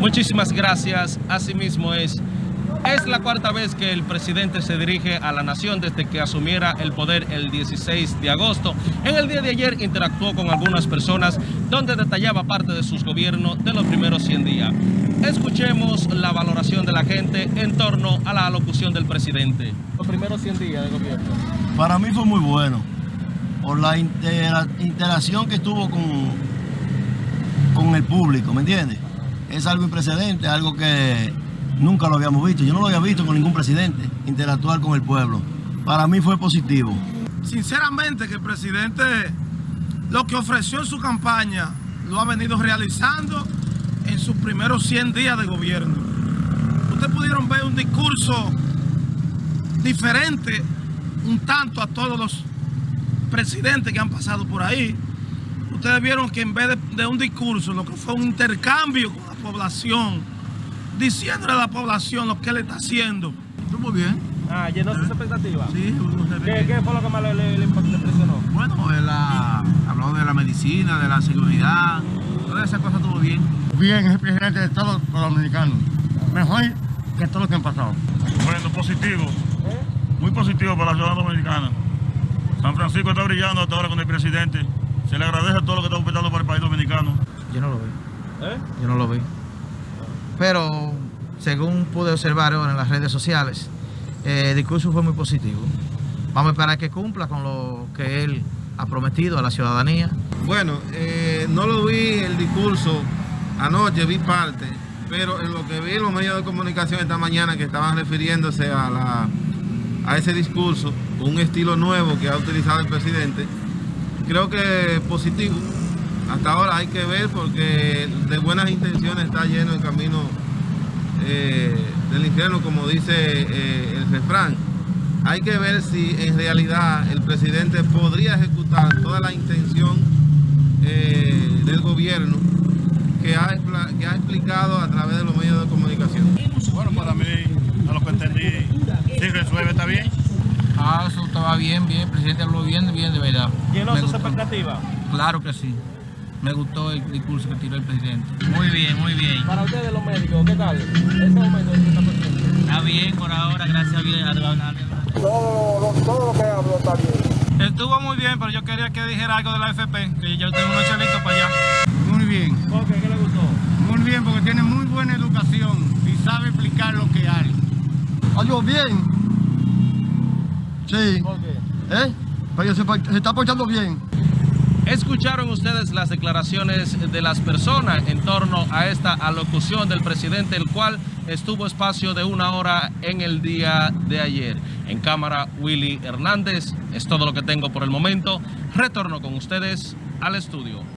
Muchísimas gracias. Asimismo es, es la cuarta vez que el presidente se dirige a la nación desde que asumiera el poder el 16 de agosto. En el día de ayer interactuó con algunas personas donde detallaba parte de sus gobiernos de los primeros 100 días. Escuchemos la valoración de la gente en torno a la alocución del presidente. Los primeros 100 días de gobierno. Para mí fue muy bueno por la intera- interacción que tuvo con, con el público, ¿me entiendes? Es algo imprecedente, algo que nunca lo habíamos visto. Yo no lo había visto con ningún presidente interactuar con el pueblo. Para mí fue positivo. Sinceramente que el presidente lo que ofreció en su campaña lo ha venido realizando en sus primeros 100 días de gobierno. Ustedes pudieron ver un discurso diferente un tanto a todos los presidentes que han pasado por ahí. Ustedes vieron que en vez de, de un discurso, lo que fue un intercambio con la población, diciéndole a la población lo que él está haciendo. Estuvo bien. Ah, llenó sus expectativas. Sí, uno se ve ¿Qué, qué fue lo que más le, le- impresionó? Bueno, él ha hablado de la medicina, de la seguridad, todas esas cosas estuvo bien. bien es el presidente de todos los dominicanos. Mejor que todos los que han pasado. Bueno, positivo. Muy positivo para la ciudad dominicana. San Francisco está brillando hasta ahora con el presidente. Se le agradece todo lo que está operando para el país dominicano. Yo no lo vi, ¿Eh? yo no lo vi. Pero según pude observar ahora en las redes sociales, eh, el discurso fue muy positivo. Vamos a esperar que cumpla con lo que él ha prometido a la ciudadanía. Bueno, eh, no lo vi el discurso anoche, vi parte, pero en lo que vi en los medios de comunicación esta mañana que estaban refiriéndose a, la, a ese discurso, un estilo nuevo que ha utilizado el presidente, creo que positivo. Hasta ahora hay que ver porque de buenas intenciones está lleno el camino eh, del infierno, como dice eh, el refrán. Hay que ver si en realidad el presidente podría ejecutar toda la intención eh, del gobierno que ha, que ha explicado a través de los medios de comunicación. Bueno, para mí, a lo que entendí, sí resuelve, está bien. Ah, eso estaba bien, bien, el presidente habló bien, bien de verdad. ¿Llenó sus expectativas? Claro que sí. Me gustó el discurso que tiró el presidente. Muy bien, muy bien. Para ustedes los médicos, ¿qué tal? Ese momento que está. Está bien por ahora, gracias a Dios. Estuvo muy bien, pero yo quería que dijera algo de la FP, que yo tengo unos chelitos para allá. Muy bien, ¿Por qué? ¿Qué le gustó? muy bien porque tiene muy buena educación y sabe explicar lo que hay. ¿Algo bien? Sí. ¿Eh? Pero se, se está portando bien. Escucharon ustedes las declaraciones de las personas en torno a esta alocución del presidente, el cual estuvo espacio de una hora en el día de ayer. En cámara, Willy Hernández. Es todo lo que tengo por el momento. Retorno con ustedes al estudio.